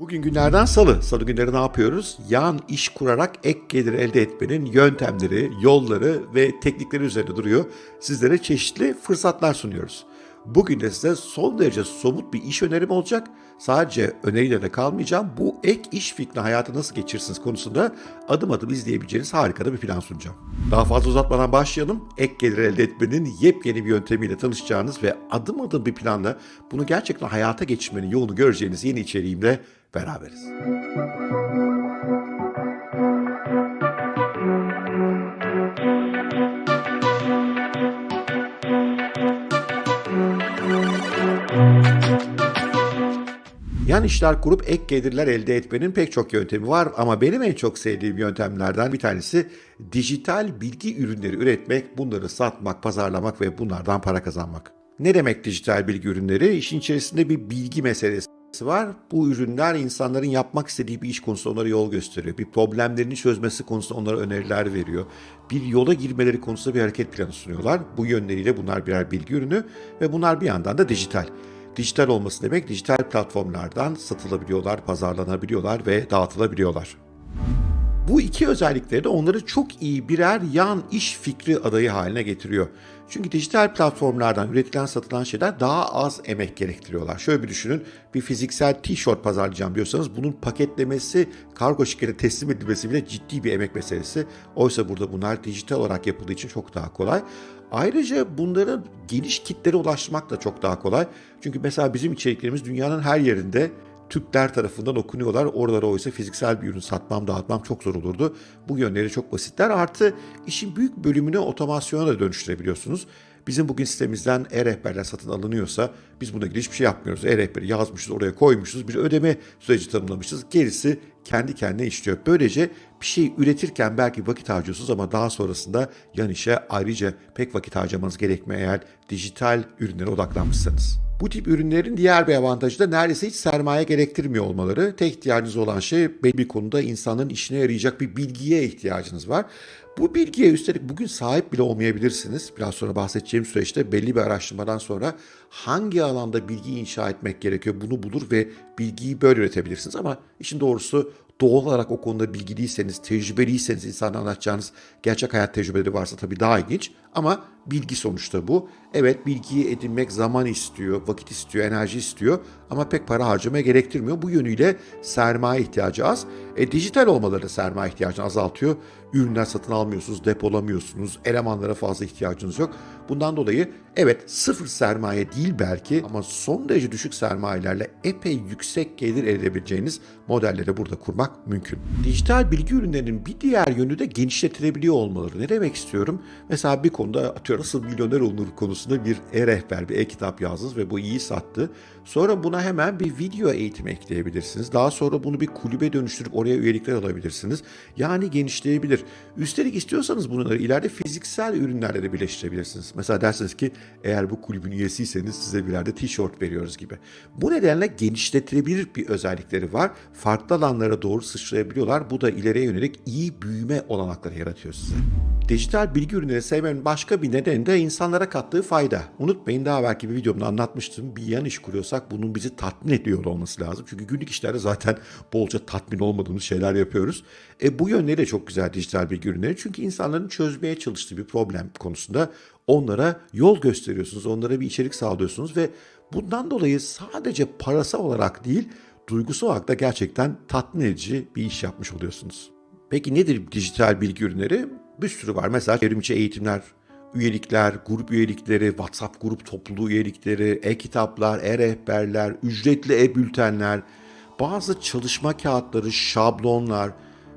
Bugün günlerden salı. Salı günleri ne yapıyoruz? Yan iş kurarak ek gelir elde etmenin yöntemleri, yolları ve teknikleri üzerine duruyor. Sizlere çeşitli fırsatlar sunuyoruz. Bugün de size son derece somut bir iş önerim olacak. Sadece öneriyle de kalmayacağım. Bu ek iş fikrini hayata nasıl geçirirsiniz konusunda adım adım izleyebileceğiniz harika bir plan sunacağım. Daha fazla uzatmadan başlayalım. Ek gelir elde etmenin yepyeni bir yöntemiyle tanışacağınız ve adım adım bir planla bunu gerçekten hayata geçirmenin yolunu göreceğiniz yeni içeriğimle beraberiz. Yan işler kurup ek gelirler elde etmenin pek çok yöntemi var ama benim en çok sevdiğim yöntemlerden bir tanesi dijital bilgi ürünleri üretmek, bunları satmak, pazarlamak ve bunlardan para kazanmak. Ne demek dijital bilgi ürünleri? İşin içerisinde bir bilgi meselesi var. Bu ürünler insanların yapmak istediği bir iş konusunda onlara yol gösteriyor. Bir problemlerini çözmesi konusunda onlara öneriler veriyor. Bir yola girmeleri konusunda bir hareket planı sunuyorlar. Bu yönleriyle bunlar birer bilgi ürünü ve bunlar bir yandan da dijital. Dijital olması demek dijital platformlardan satılabiliyorlar, pazarlanabiliyorlar ve dağıtılabiliyorlar. Bu iki özellikleri de onları çok iyi birer yan iş fikri adayı haline getiriyor. Çünkü dijital platformlardan üretilen satılan şeyler daha az emek gerektiriyorlar. Şöyle bir düşünün bir fiziksel tişört pazarlayacağım diyorsanız bunun paketlemesi, kargo şirkete teslim edilmesi bile ciddi bir emek meselesi. Oysa burada bunlar dijital olarak yapıldığı için çok daha kolay. Ayrıca bunların geniş kitlere ulaşmak da çok daha kolay. Çünkü mesela bizim içeriklerimiz dünyanın her yerinde Türkler tarafından okunuyorlar. Oralara oysa fiziksel bir ürün satmam, dağıtmam çok zor olurdu. Bu yönleri çok basitler. Artı işin büyük bölümünü otomasyona da dönüştürebiliyorsunuz. Bizim bugün sitemizden e-rehberler satın alınıyorsa biz buna ilgili hiçbir şey yapmıyoruz. E-rehberi yazmışız, oraya koymuşuz, bir ödeme süreci tanımlamışız. Gerisi kendi kendine işliyor. Böylece bir şey üretirken belki vakit harcıyorsunuz ama daha sonrasında yan işe ayrıca pek vakit harcamanız gerekmiyor eğer dijital ürünlere odaklanmışsanız. Bu tip ürünlerin diğer bir avantajı da neredeyse hiç sermaye gerektirmiyor olmaları. Tek ihtiyacınız olan şey belli bir konuda insanların işine yarayacak bir bilgiye ihtiyacınız var. Bu bilgiye üstelik bugün sahip bile olmayabilirsiniz. Biraz sonra bahsedeceğim süreçte belli bir araştırmadan sonra hangi alanda bilgi inşa etmek gerekiyor bunu bulur ve bilgiyi böyle üretebilirsiniz. Ama işin doğrusu doğal olarak o konuda bilgiliyseniz, tecrübeliyseniz insana anlatacağınız gerçek hayat tecrübeleri varsa tabii daha ilginç. Ama bilgi sonuçta bu. Evet bilgiyi edinmek zaman istiyor, vakit istiyor, enerji istiyor ama pek para harcamaya gerektirmiyor. Bu yönüyle sermaye ihtiyacı az. E, dijital olmaları sermaye ihtiyacını azaltıyor. Ürünler satın almıyorsunuz, depolamıyorsunuz, elemanlara fazla ihtiyacınız yok. Bundan dolayı evet sıfır sermaye değil belki ama son derece düşük sermayelerle epey yüksek gelir edebileceğiniz modelleri burada kurmak mümkün. Dijital bilgi ürünlerinin bir diğer yönü de genişletilebiliyor olmaları. Ne demek istiyorum? Mesela bir konuda atıyorum nasıl milyoner olunur konusunda bir e-rehber, bir e-kitap yazdınız ve bu iyi sattı. Sonra buna hemen bir video eğitim ekleyebilirsiniz. Daha sonra bunu bir kulübe dönüştürüp oraya üyelikler alabilirsiniz. Yani genişleyebilir. Üstelik istiyorsanız bunları ileride fiziksel ürünlerle de birleştirebilirsiniz. Mesela dersiniz ki eğer bu kulübün üyesiyseniz size birer de tişört veriyoruz gibi. Bu nedenle genişletilebilir bir özellikleri var. Farklı alanlara doğru sıçrayabiliyorlar. Bu da ileriye yönelik iyi büyüme olanakları yaratıyor size. Dijital bilgi ürünleri sevmenin başka bir nedeni de insanlara kattığı fayda. Unutmayın daha belki bir videomda anlatmıştım. Bir yan iş kuruyorsak bunun bizi tatmin ediyor olması lazım. Çünkü günlük işlerde zaten bolca tatmin olmadığımız şeyler yapıyoruz. E, bu yönleri de çok güzel dijital bilgi ürünleri. Çünkü insanların çözmeye çalıştığı bir problem konusunda onlara yol gösteriyorsunuz. Onlara bir içerik sağlıyorsunuz ve bundan dolayı sadece parasal olarak değil duygusal olarak da gerçekten tatmin edici bir iş yapmış oluyorsunuz. Peki nedir dijital bilgi ürünleri? Bir sürü var. Mesela çevrimiçi eğitimler, üyelikler, grup üyelikleri, WhatsApp grup topluluğu üyelikleri, e-kitaplar, e-rehberler, ücretli e-bültenler, bazı çalışma kağıtları, şablonlar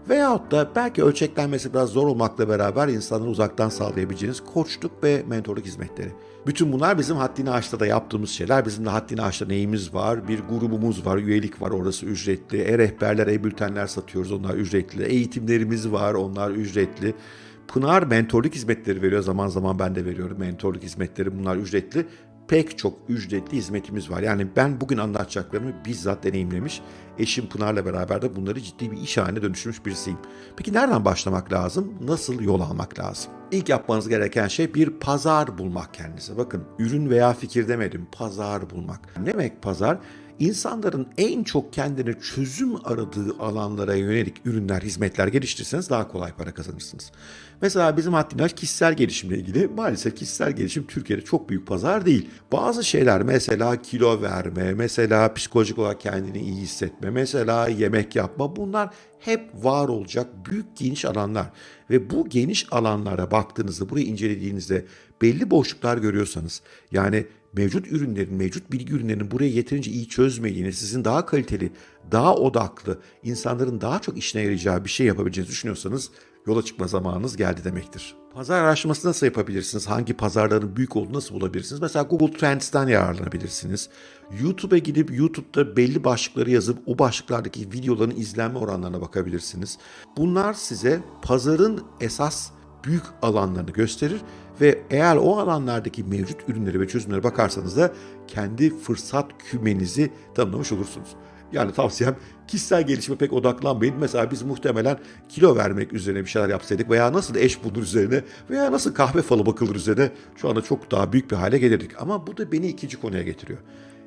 veyahut da belki ölçeklenmesi biraz zor olmakla beraber insanları uzaktan sağlayabileceğiniz koçluk ve mentorluk hizmetleri. Bütün bunlar bizim Haddini Aş'ta da yaptığımız şeyler. Bizim de Haddini Aş'ta neyimiz var? Bir grubumuz var, üyelik var, orası ücretli. E-rehberler, e-bültenler satıyoruz, onlar ücretli. Eğitimlerimiz var, onlar ücretli. Pınar mentorluk hizmetleri veriyor. Zaman zaman ben de veriyorum mentorluk hizmetleri. Bunlar ücretli. Pek çok ücretli hizmetimiz var. Yani ben bugün anlatacaklarımı bizzat deneyimlemiş. Eşim Pınar'la beraber de bunları ciddi bir iş haline dönüştürmüş birisiyim. Peki nereden başlamak lazım? Nasıl yol almak lazım? İlk yapmanız gereken şey bir pazar bulmak kendinize. Bakın ürün veya fikir demedim, pazar bulmak. Ne demek pazar? İnsanların en çok kendine çözüm aradığı alanlara yönelik ürünler, hizmetler geliştirirseniz daha kolay para kazanırsınız. Mesela bizim haddinaş kişisel gelişimle ilgili maalesef kişisel gelişim Türkiye'de çok büyük pazar değil. Bazı şeyler mesela kilo verme, mesela psikolojik olarak kendini iyi hissetme, mesela yemek yapma bunlar hep var olacak büyük geniş alanlar. Ve bu geniş alanlara baktığınızda, burayı incelediğinizde belli boşluklar görüyorsanız yani mevcut ürünlerin, mevcut bilgi ürünlerinin burayı yeterince iyi çözmediğini, sizin daha kaliteli, daha odaklı, insanların daha çok işine yarayacağı bir şey yapabileceğinizi düşünüyorsanız yola çıkma zamanınız geldi demektir. Pazar araştırması nasıl yapabilirsiniz? Hangi pazarların büyük olduğunu nasıl bulabilirsiniz? Mesela Google Trends'ten yararlanabilirsiniz. YouTube'a gidip YouTube'da belli başlıkları yazıp o başlıklardaki videoların izlenme oranlarına bakabilirsiniz. Bunlar size pazarın esas büyük alanlarını gösterir ve eğer o alanlardaki mevcut ürünlere ve çözümlere bakarsanız da kendi fırsat kümenizi tanımlamış olursunuz. Yani tavsiyem kişisel gelişime pek odaklanmayın. Mesela biz muhtemelen kilo vermek üzerine bir şeyler yapsaydık veya nasıl eş bulunur üzerine veya nasıl kahve falı bakılır üzerine şu anda çok daha büyük bir hale gelirdik. Ama bu da beni ikinci konuya getiriyor.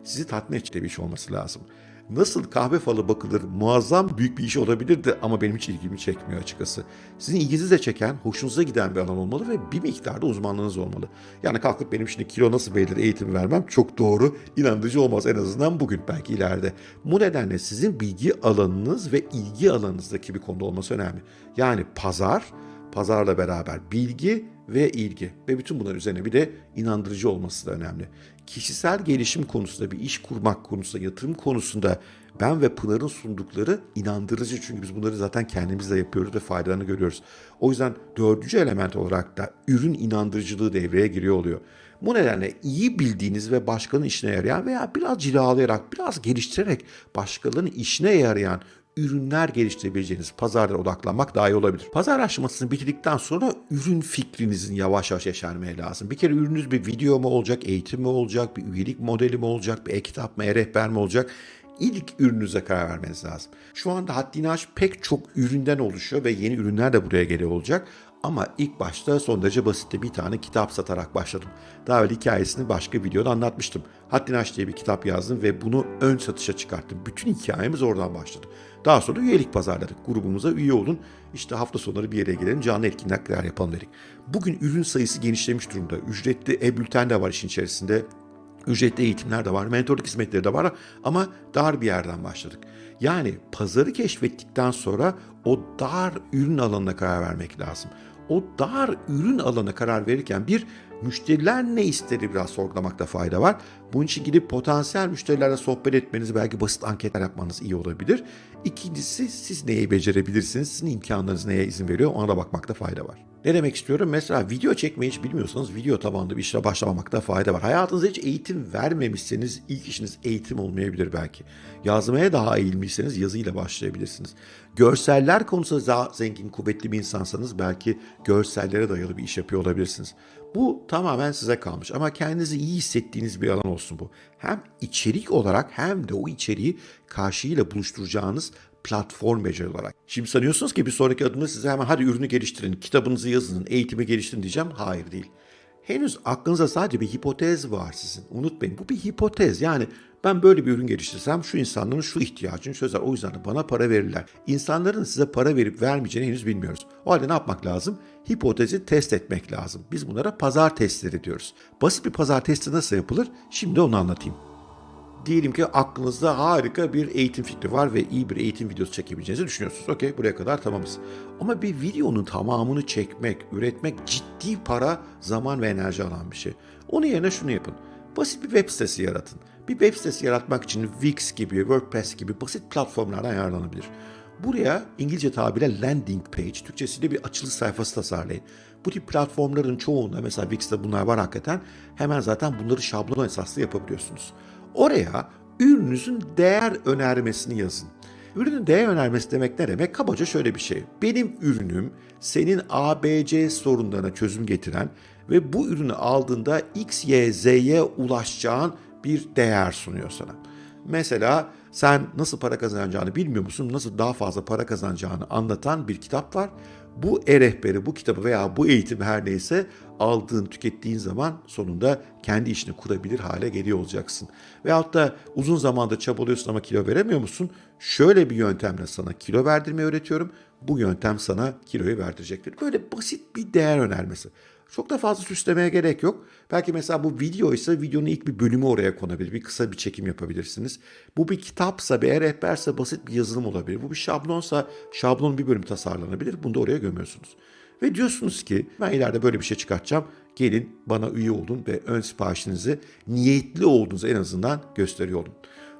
Sizi tatmin edici bir iş olması lazım nasıl kahve falı bakılır muazzam büyük bir iş olabilirdi ama benim hiç ilgimi çekmiyor açıkçası. Sizin ilginizi de çeken, hoşunuza giden bir alan olmalı ve bir miktarda uzmanlığınız olmalı. Yani kalkıp benim şimdi kilo nasıl belirlir eğitim vermem çok doğru, inandırıcı olmaz en azından bugün belki ileride. Bu nedenle sizin bilgi alanınız ve ilgi alanınızdaki bir konuda olması önemli. Yani pazar, pazarla beraber bilgi ve ilgi ve bütün bunların üzerine bir de inandırıcı olması da önemli. Kişisel gelişim konusunda bir iş kurmak konusunda, yatırım konusunda ben ve Pınar'ın sundukları inandırıcı çünkü biz bunları zaten kendimiz de yapıyoruz ve faydalarını görüyoruz. O yüzden dördüncü element olarak da ürün inandırıcılığı devreye giriyor oluyor. Bu nedenle iyi bildiğiniz ve başkanın işine yarayan veya biraz cilalayarak, biraz geliştirerek başkalarının işine yarayan ürünler geliştirebileceğiniz pazarlara odaklanmak daha iyi olabilir. Pazar araştırmasını bitirdikten sonra ürün fikrinizin yavaş yavaş yeşermeye lazım. Bir kere ürününüz bir video mu olacak, eğitim mi olacak, bir üyelik modeli mi olacak, bir e-kitap mı, e-rehber mi olacak? İlk ürününüze karar vermeniz lazım. Şu anda Haddini Aş pek çok üründen oluşuyor ve yeni ürünler de buraya geliyor olacak. Ama ilk başta son derece basitte bir tane kitap satarak başladım. Daha önce hikayesini başka videoda anlatmıştım. Haddini Aş diye bir kitap yazdım ve bunu ön satışa çıkarttım. Bütün hikayemiz oradan başladı. Daha sonra üyelik pazarladık. Grubumuza üye olun. İşte hafta sonları bir yere gelelim, canlı etkinlikler yapalım dedik. Bugün ürün sayısı genişlemiş durumda. Ücretli e-bülten de var işin içerisinde. Ücretli eğitimler de var, mentorluk hizmetleri de var ama dar bir yerden başladık. Yani pazarı keşfettikten sonra o dar ürün alanına karar vermek lazım. O dar ürün alanına karar verirken bir müşteriler ne istedi biraz sorgulamakta fayda var. Bunun için gidip potansiyel müşterilerle sohbet etmeniz, belki basit anketler yapmanız iyi olabilir. İkincisi siz neyi becerebilirsiniz, sizin imkanlarınız neye izin veriyor ona da bakmakta fayda var. Ne demek istiyorum? Mesela video çekmeyi hiç bilmiyorsanız video tabanlı bir işe başlamamakta fayda var. Hayatınızda hiç eğitim vermemişseniz ilk işiniz eğitim olmayabilir belki. Yazmaya daha eğilmişseniz yazıyla başlayabilirsiniz. Görseller konusunda daha zengin, kuvvetli bir insansanız belki görsellere dayalı bir iş yapıyor olabilirsiniz. Bu tamamen size kalmış ama kendinizi iyi hissettiğiniz bir alan olsun bu. Hem içerik olarak hem de o içeriği karşıyla buluşturacağınız platform beceri olarak. Şimdi sanıyorsunuz ki bir sonraki adımda size hemen hadi ürünü geliştirin, kitabınızı yazın, eğitimi geliştirin diyeceğim. Hayır değil. Henüz aklınıza sadece bir hipotez var sizin. Unutmayın bu bir hipotez. Yani ben böyle bir ürün geliştirsem şu insanların şu ihtiyacını çözer. O yüzden de bana para verirler. İnsanların size para verip vermeyeceğini henüz bilmiyoruz. O halde ne yapmak lazım? Hipotezi test etmek lazım. Biz bunlara pazar testleri diyoruz. Basit bir pazar testi nasıl yapılır? Şimdi onu anlatayım. Diyelim ki aklınızda harika bir eğitim fikri var ve iyi bir eğitim videosu çekebileceğinizi düşünüyorsunuz. Okey buraya kadar tamamız. Ama bir videonun tamamını çekmek, üretmek ciddi para, zaman ve enerji alan bir şey. Onun yerine şunu yapın. Basit bir web sitesi yaratın. Bir web sitesi yaratmak için Wix gibi, WordPress gibi basit platformlardan yararlanabilir. Buraya İngilizce tabirle landing page, Türkçesiyle bir açılış sayfası tasarlayın. Bu tip platformların çoğunda mesela Wix'te bunlar var hakikaten. Hemen zaten bunları şablon esaslı yapabiliyorsunuz. Oraya ürününüzün değer önermesini yazın. Ürünün değer önermesi demek ne demek? Kabaca şöyle bir şey. Benim ürünüm senin ABC sorunlarına çözüm getiren ve bu ürünü aldığında X, Y, Z'ye ulaşacağın bir değer sunuyor sana. Mesela sen nasıl para kazanacağını bilmiyor musun? Nasıl daha fazla para kazanacağını anlatan bir kitap var. Bu e-rehberi, bu kitabı veya bu eğitimi her neyse aldığın, tükettiğin zaman sonunda kendi işini kurabilir hale geliyor olacaksın. Veyahut da uzun zamandır çabalıyorsun ama kilo veremiyor musun? Şöyle bir yöntemle sana kilo verdirmeyi öğretiyorum. Bu yöntem sana kiloyu verdirecektir. Böyle basit bir değer önermesi. Çok da fazla süslemeye gerek yok. Belki mesela bu video ise videonun ilk bir bölümü oraya konabilir. Bir kısa bir çekim yapabilirsiniz. Bu bir kitapsa, bir rehberse basit bir yazılım olabilir. Bu bir şablonsa şablonun bir bölümü tasarlanabilir. Bunu da oraya gömüyorsunuz. Ve diyorsunuz ki ben ileride böyle bir şey çıkartacağım. Gelin bana üye olun ve ön siparişinizi niyetli olduğunuzu en azından gösteriyor olun.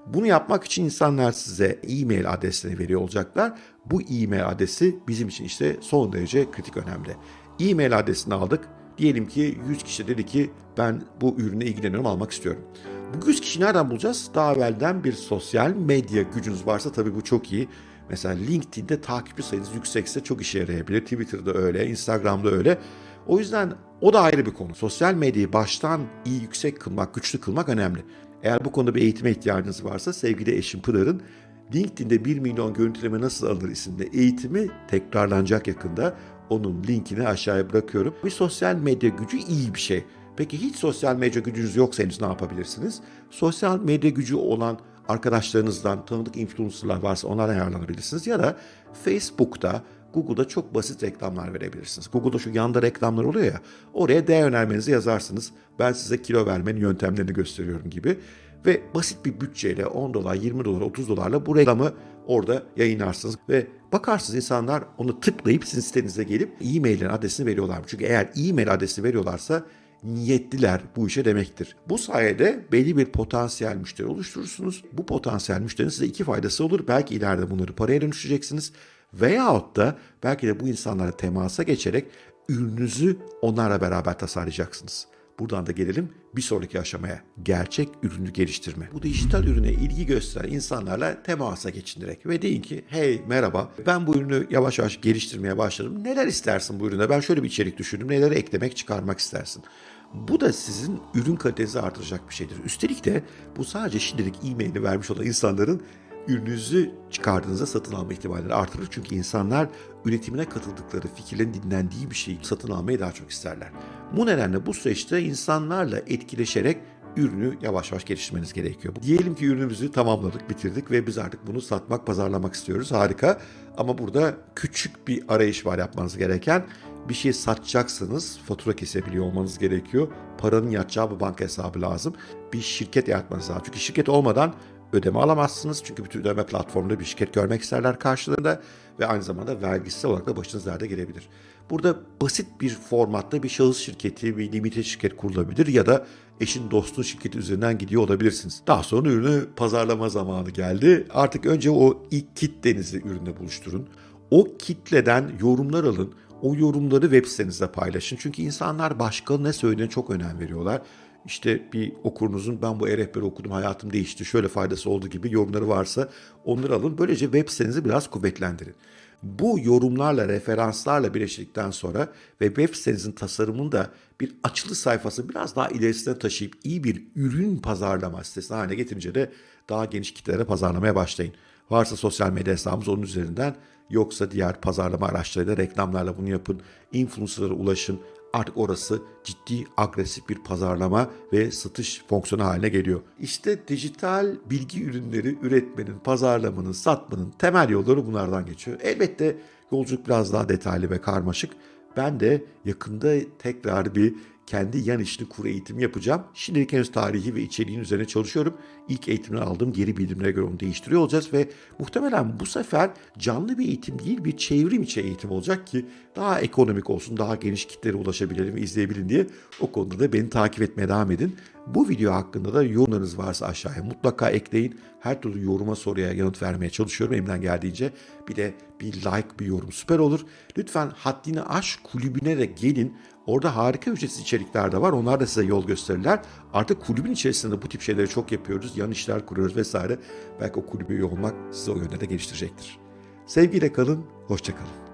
Bunu yapmak için insanlar size e-mail adresini veriyor olacaklar. Bu e-mail adresi bizim için işte son derece kritik önemli. E-mail adresini aldık. Diyelim ki 100 kişi dedi ki ben bu ürüne ilgileniyorum almak istiyorum. Bu 100 kişi nereden bulacağız? Daha evvelden bir sosyal medya gücünüz varsa tabii bu çok iyi. Mesela LinkedIn'de takipçi sayınız yüksekse çok işe yarayabilir. Twitter'da öyle, Instagram'da öyle. O yüzden o da ayrı bir konu. Sosyal medyayı baştan iyi yüksek kılmak, güçlü kılmak önemli. Eğer bu konuda bir eğitime ihtiyacınız varsa sevgili eşim Pınar'ın LinkedIn'de 1 milyon görüntüleme nasıl alınır isimli eğitimi tekrarlanacak yakında. Onun linkini aşağıya bırakıyorum. Bir sosyal medya gücü iyi bir şey. Peki hiç sosyal medya gücünüz yoksa henüz ne yapabilirsiniz? Sosyal medya gücü olan arkadaşlarınızdan tanıdık influencerlar varsa onlardan yararlanabilirsiniz. Ya da Facebook'ta, Google'da çok basit reklamlar verebilirsiniz. Google'da şu yanda reklamlar oluyor ya, oraya değer önermenizi yazarsınız. Ben size kilo vermenin yöntemlerini gösteriyorum gibi. Ve basit bir bütçeyle 10 dolar, 20 dolar, 30 dolarla bu reklamı orada yayınlarsınız. Ve bakarsınız insanlar onu tıklayıp sizin sitenize gelip e-mailin adresini veriyorlar. Çünkü eğer e-mail adresini veriyorlarsa niyetliler bu işe demektir. Bu sayede belli bir potansiyel müşteri oluşturursunuz. Bu potansiyel müşterinin size iki faydası olur. Belki ileride bunları paraya dönüştüreceksiniz. Veyahut da belki de bu insanlara temasa geçerek ürününüzü onlarla beraber tasarlayacaksınız. Buradan da gelelim bir sonraki aşamaya. Gerçek ürünü geliştirme. Bu dijital ürüne ilgi gösteren insanlarla temasa geçin direkt. Ve deyin ki hey merhaba ben bu ürünü yavaş yavaş geliştirmeye başladım. Neler istersin bu ürüne? Ben şöyle bir içerik düşündüm. Neleri eklemek çıkarmak istersin? Bu da sizin ürün kalitenizi artıracak bir şeydir. Üstelik de bu sadece şimdilik e-mailini vermiş olan insanların ürününüzü çıkardığınızda satın alma ihtimalleri artırır. Çünkü insanlar üretimine katıldıkları, fikirlerin dinlendiği bir şeyi satın almayı daha çok isterler. Bu nedenle bu süreçte insanlarla etkileşerek ürünü yavaş yavaş geliştirmeniz gerekiyor. Diyelim ki ürünümüzü tamamladık, bitirdik ve biz artık bunu satmak, pazarlamak istiyoruz. Harika. Ama burada küçük bir arayış var yapmanız gereken. Bir şey satacaksınız, fatura kesebiliyor olmanız gerekiyor. Paranın yatacağı bir banka hesabı lazım. Bir şirket yaratmanız lazım. Çünkü şirket olmadan ödeme alamazsınız. Çünkü bütün ödeme platformunda bir şirket görmek isterler karşılığında ve aynı zamanda vergisel olarak da başınız derde gelebilir. Burada basit bir formatta bir şahıs şirketi, bir limited şirket kurulabilir ya da eşin dostun şirketi üzerinden gidiyor olabilirsiniz. Daha sonra ürünü pazarlama zamanı geldi. Artık önce o ilk kitlenizi ürünle buluşturun. O kitleden yorumlar alın. O yorumları web sitenizde paylaşın. Çünkü insanlar başka ne söylediğine çok önem veriyorlar işte bir okurunuzun ben bu e-rehberi okudum hayatım değişti şöyle faydası oldu gibi yorumları varsa onları alın. Böylece web sitenizi biraz kuvvetlendirin. Bu yorumlarla, referanslarla birleştirdikten sonra ve web sitenizin tasarımını da bir açılı sayfası biraz daha ilerisine taşıyıp iyi bir ürün pazarlama sitesi haline getirince de daha geniş kitlelere pazarlamaya başlayın. Varsa sosyal medya hesabımız onun üzerinden yoksa diğer pazarlama araçlarıyla reklamlarla bunu yapın. Influencer'lara ulaşın artık orası ciddi agresif bir pazarlama ve satış fonksiyonu haline geliyor. İşte dijital bilgi ürünleri üretmenin, pazarlamanın, satmanın temel yolları bunlardan geçiyor. Elbette yolculuk biraz daha detaylı ve karmaşık. Ben de yakında tekrar bir kendi yan işini kur eğitimi yapacağım. Şimdilik henüz tarihi ve içeriğin üzerine çalışıyorum. İlk eğitimden aldığım geri bildirimlere göre onu değiştiriyor olacağız ve muhtemelen bu sefer canlı bir eğitim değil bir çevrim içi eğitim olacak ki daha ekonomik olsun, daha geniş kitlere ulaşabilelim ve izleyebilin diye o konuda da beni takip etmeye devam edin. Bu video hakkında da yorumlarınız varsa aşağıya mutlaka ekleyin. Her türlü yoruma soruya yanıt vermeye çalışıyorum elimden geldiğince. Bir de bir like, bir yorum süper olur. Lütfen Haddini Aş kulübüne de gelin. Orada harika ücretsiz içerikler de var. Onlar da size yol gösterirler. Artık kulübün içerisinde bu tip şeyleri çok yapıyoruz. Yan işler kuruyoruz vesaire. Belki o kulübe üye olmak size o yönde de geliştirecektir. Sevgiyle kalın, hoşçakalın.